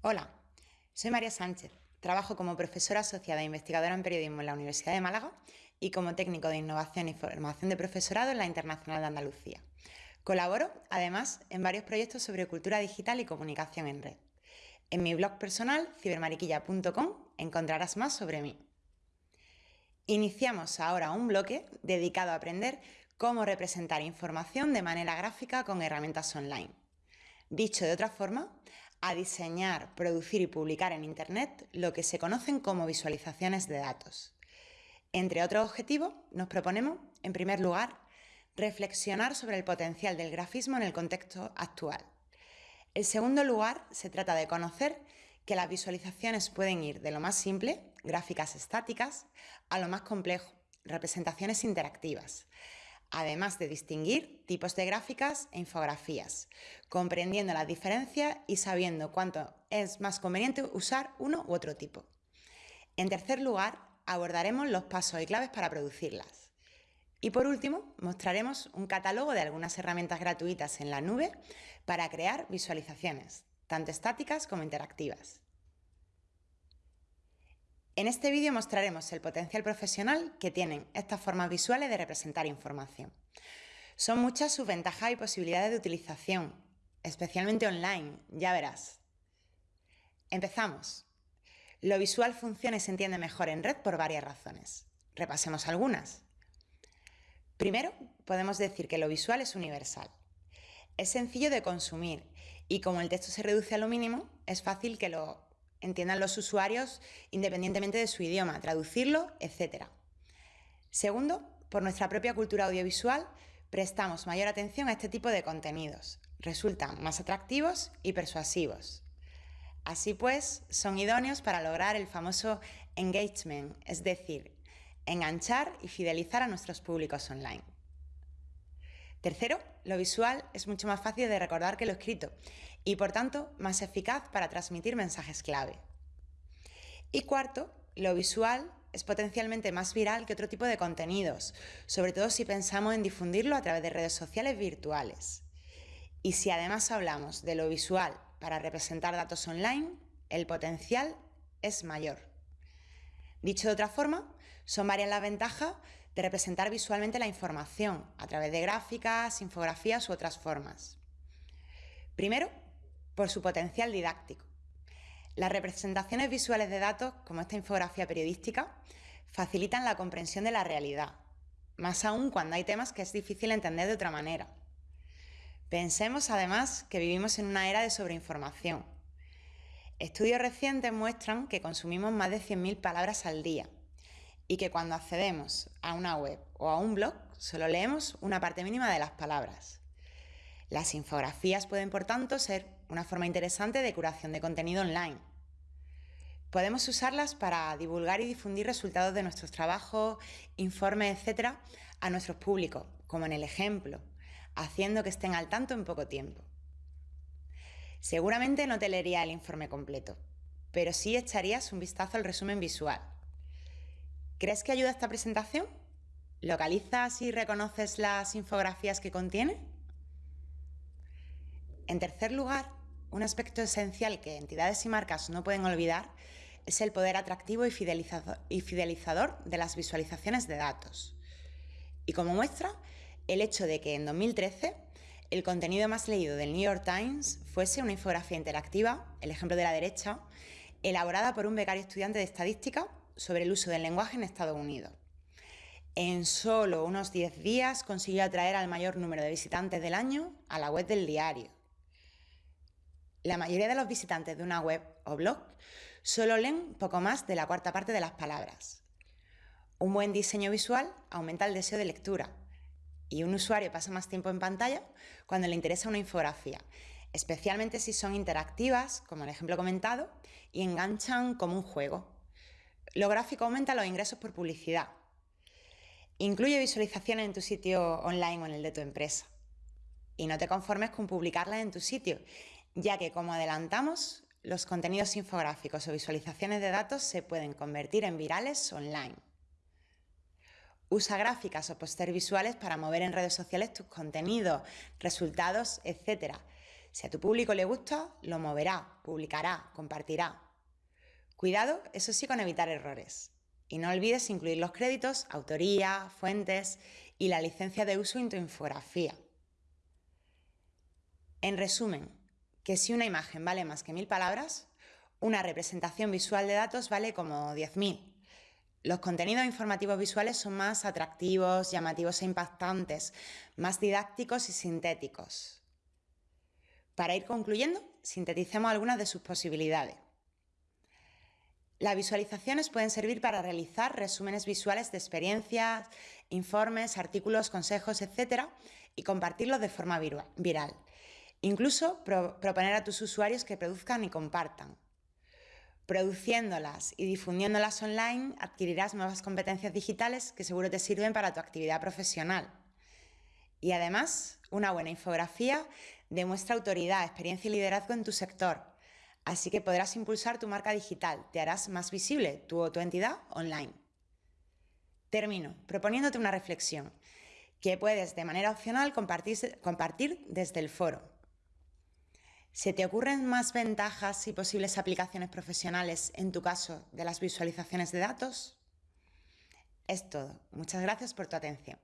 Hola, soy María Sánchez. Trabajo como profesora asociada e investigadora en periodismo en la Universidad de Málaga y como técnico de innovación y formación de profesorado en la Internacional de Andalucía. Colaboro, además, en varios proyectos sobre cultura digital y comunicación en red. En mi blog personal, cibermariquilla.com, encontrarás más sobre mí. Iniciamos ahora un bloque dedicado a aprender cómo representar información de manera gráfica con herramientas online. Dicho de otra forma, a diseñar, producir y publicar en Internet lo que se conocen como visualizaciones de datos. Entre otros objetivos, nos proponemos, en primer lugar, reflexionar sobre el potencial del grafismo en el contexto actual. En segundo lugar, se trata de conocer que las visualizaciones pueden ir de lo más simple, gráficas estáticas, a lo más complejo, representaciones interactivas, además de distinguir tipos de gráficas e infografías, comprendiendo las diferencias y sabiendo cuánto es más conveniente usar uno u otro tipo. En tercer lugar, abordaremos los pasos y claves para producirlas. Y por último, mostraremos un catálogo de algunas herramientas gratuitas en la nube para crear visualizaciones, tanto estáticas como interactivas. En este vídeo mostraremos el potencial profesional que tienen estas formas visuales de representar información. Son muchas sus ventajas y posibilidades de utilización, especialmente online, ya verás. Empezamos. Lo visual funciona y se entiende mejor en red por varias razones. Repasemos algunas. Primero, podemos decir que lo visual es universal. Es sencillo de consumir y como el texto se reduce a lo mínimo, es fácil que lo entiendan los usuarios independientemente de su idioma, traducirlo, etc. Segundo, por nuestra propia cultura audiovisual, prestamos mayor atención a este tipo de contenidos. Resultan más atractivos y persuasivos. Así pues, son idóneos para lograr el famoso engagement, es decir, enganchar y fidelizar a nuestros públicos online. Tercero, lo visual es mucho más fácil de recordar que lo escrito y por tanto más eficaz para transmitir mensajes clave. Y cuarto, lo visual es potencialmente más viral que otro tipo de contenidos, sobre todo si pensamos en difundirlo a través de redes sociales virtuales. Y si además hablamos de lo visual para representar datos online, el potencial es mayor. Dicho de otra forma, son varias las ventajas de representar visualmente la información a través de gráficas, infografías u otras formas. Primero, por su potencial didáctico. Las representaciones visuales de datos, como esta infografía periodística, facilitan la comprensión de la realidad, más aún cuando hay temas que es difícil entender de otra manera. Pensemos además que vivimos en una era de sobreinformación. Estudios recientes muestran que consumimos más de 100.000 palabras al día y que cuando accedemos a una web o a un blog solo leemos una parte mínima de las palabras. Las infografías pueden, por tanto, ser una forma interesante de curación de contenido online. Podemos usarlas para divulgar y difundir resultados de nuestros trabajos, informes, etc., a nuestros públicos, como en el ejemplo, haciendo que estén al tanto en poco tiempo. Seguramente no te leería el informe completo, pero sí echarías un vistazo al resumen visual ¿Crees que ayuda esta presentación? ¿Localizas y reconoces las infografías que contiene? En tercer lugar, un aspecto esencial que entidades y marcas no pueden olvidar es el poder atractivo y fidelizador de las visualizaciones de datos. Y como muestra, el hecho de que en 2013 el contenido más leído del New York Times fuese una infografía interactiva, el ejemplo de la derecha, elaborada por un becario estudiante de estadística sobre el uso del lenguaje en Estados Unidos. En solo unos 10 días consiguió atraer al mayor número de visitantes del año a la web del diario. La mayoría de los visitantes de una web o blog solo leen poco más de la cuarta parte de las palabras. Un buen diseño visual aumenta el deseo de lectura y un usuario pasa más tiempo en pantalla cuando le interesa una infografía, especialmente si son interactivas, como el ejemplo comentado, y enganchan como un juego. Lo gráfico aumenta los ingresos por publicidad. Incluye visualizaciones en tu sitio online o en el de tu empresa. Y no te conformes con publicarlas en tu sitio, ya que, como adelantamos, los contenidos infográficos o visualizaciones de datos se pueden convertir en virales online. Usa gráficas o póster visuales para mover en redes sociales tus contenidos, resultados, etc. Si a tu público le gusta, lo moverá, publicará, compartirá. Cuidado, eso sí, con evitar errores. Y no olvides incluir los créditos, autoría, fuentes y la licencia de uso en tu infografía. En resumen, que si una imagen vale más que mil palabras, una representación visual de datos vale como 10.000. Los contenidos informativos visuales son más atractivos, llamativos e impactantes, más didácticos y sintéticos. Para ir concluyendo, sinteticemos algunas de sus posibilidades. Las visualizaciones pueden servir para realizar resúmenes visuales de experiencias, informes, artículos, consejos, etc. y compartirlos de forma viral. Incluso proponer a tus usuarios que produzcan y compartan. Produciéndolas y difundiéndolas online adquirirás nuevas competencias digitales que seguro te sirven para tu actividad profesional. Y además, una buena infografía demuestra autoridad, experiencia y liderazgo en tu sector. Así que podrás impulsar tu marca digital, te harás más visible tu, tu entidad online. Termino proponiéndote una reflexión que puedes de manera opcional compartir, compartir desde el foro. ¿Se te ocurren más ventajas y posibles aplicaciones profesionales en tu caso de las visualizaciones de datos? Es todo. Muchas gracias por tu atención.